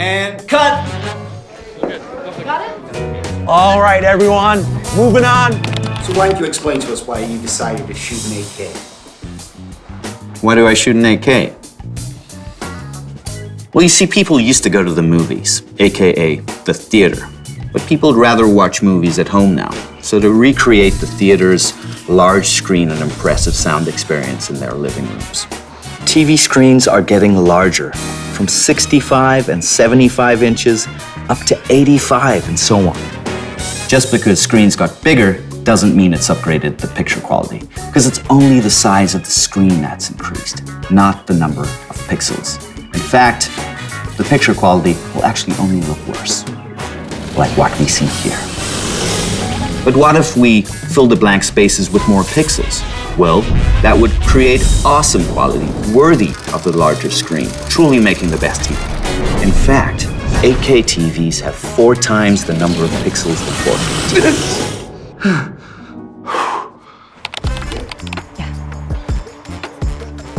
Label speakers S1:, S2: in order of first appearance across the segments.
S1: And cut!
S2: Got it?
S3: All right, everyone, moving on.
S4: So why don't you explain to us why you decided to shoot an 8K?
S1: Why do I shoot an 8K? Well, you see, people used to go to the movies, aka the theater. But people would rather watch movies at home now. So to recreate the theater's large screen and impressive sound experience in their living rooms. TV screens are getting larger, from 65 and 75 inches up to 85 and so on. Just because screens got bigger doesn't mean it's upgraded the picture quality, because it's only the size of the screen that's increased, not the number of pixels. In fact, the picture quality will actually only look worse, like what we see here. But what if we fill the blank spaces with more pixels? Well, that would create awesome quality, worthy of the larger screen, truly making the best TV. In fact, 8K TVs have four times the number of pixels than 4K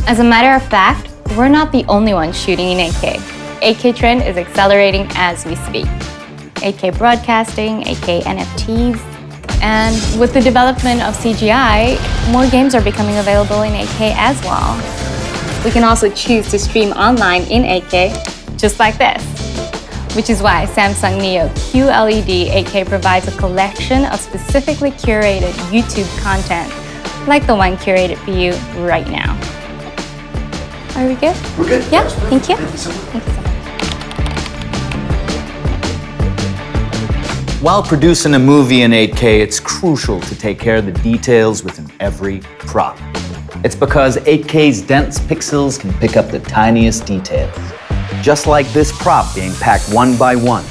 S2: As a matter of fact, we're not the only ones shooting in 8K. 8K trend is accelerating as we speak. 8K broadcasting, 8K NFTs, and with the development of CGI, more games are becoming available in 8K as well. We can also choose to stream online in 8K, just like this. Which is why Samsung Neo QLED 8K provides a collection of specifically curated YouTube content, like the one curated for you right now. Are we good?
S4: We're good.
S2: Yeah, thank you.
S4: Thank you so much.
S1: While producing a movie in 8K, it's crucial to take care of the details within every prop. It's because 8K's dense pixels can pick up the tiniest details. Just like this prop being packed one by one.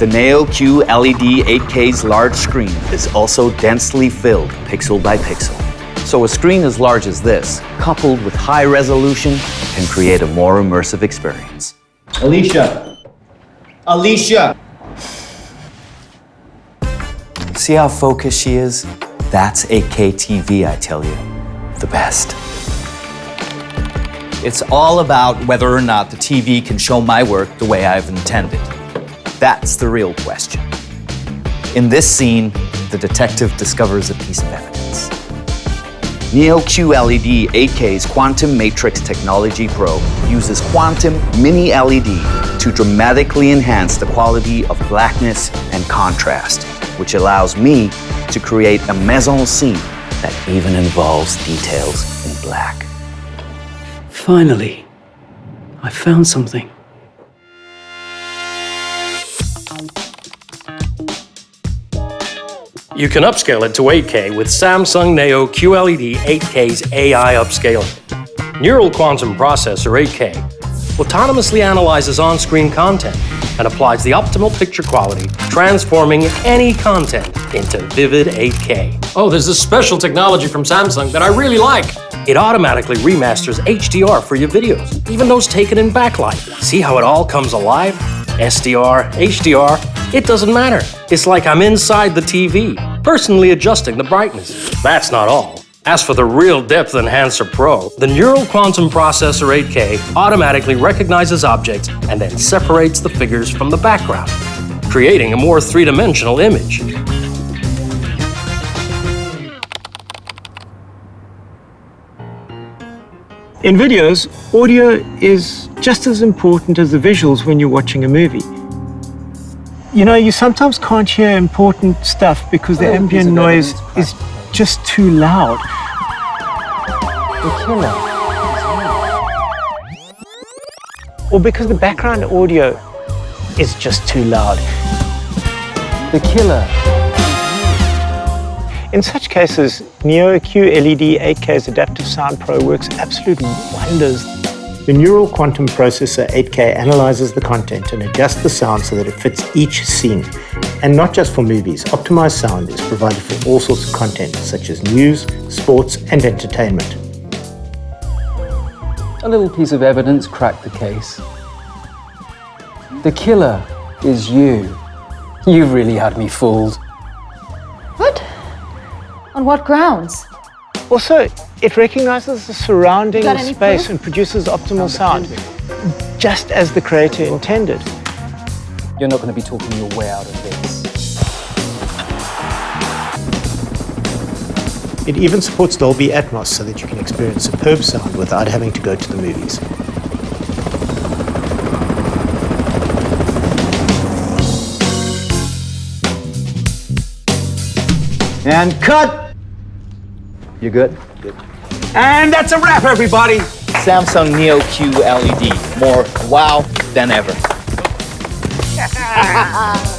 S1: The Neo QLED 8K's large screen is also densely filled pixel by pixel. So a screen as large as this, coupled with high resolution, can create a more immersive experience.
S3: Alicia. Alicia.
S1: See how focused she is? That's 8K TV, I tell you. The best. It's all about whether or not the TV can show my work the way I've intended. That's the real question. In this scene, the detective discovers a piece of evidence. Neo QLED 8K's Quantum Matrix Technology Pro uses quantum mini LED to dramatically enhance the quality of blackness and contrast, which allows me to create a mise en scene that even involves details in black.
S5: Finally, I found something.
S6: You can upscale it to 8K with Samsung Neo QLED 8K's AI upscaling. Neural Quantum Processor 8K autonomously analyzes on-screen content and applies the optimal picture quality, transforming any content into vivid 8K.
S7: Oh, there's this special technology from Samsung that I really like.
S6: It automatically remasters HDR for your videos, even those taken in backlight. See how it all comes alive? SDR, HDR, it doesn't matter. It's like I'm inside the TV, personally adjusting the brightness. That's not all. As for the real Depth Enhancer Pro, the Neural Quantum Processor 8K automatically recognizes objects and then separates the figures from the background, creating a more three-dimensional image.
S8: In videos, audio is just as important as the visuals when you're watching a movie. You know, you sometimes can't hear important stuff because the oh, ambient noise is just too loud. The killer. Or because the background audio is just too loud.
S3: The killer.
S8: In such cases, Neo QLED 8K's Adaptive Sound Pro works absolute wonders. The Neural Quantum Processor 8K analyzes the content and adjusts the sound so that it fits each scene. And not just for movies, optimized sound is provided for all sorts of content such as news, sports, and entertainment.
S5: A little piece of evidence cracked the case. The killer is you. You've really had me fooled.
S2: What? On what grounds?
S8: Also, it recognizes the surrounding space
S2: proof?
S8: and produces optimal sound, just as the creator intended.
S5: you're not going to be talking your way out of this.
S8: It even supports Dolby Atmos so that you can experience superb sound without having to go to the movies.
S3: And cut!
S1: You good? good?
S3: And that's a wrap, everybody!
S1: Samsung Neo QLED. More wow than ever.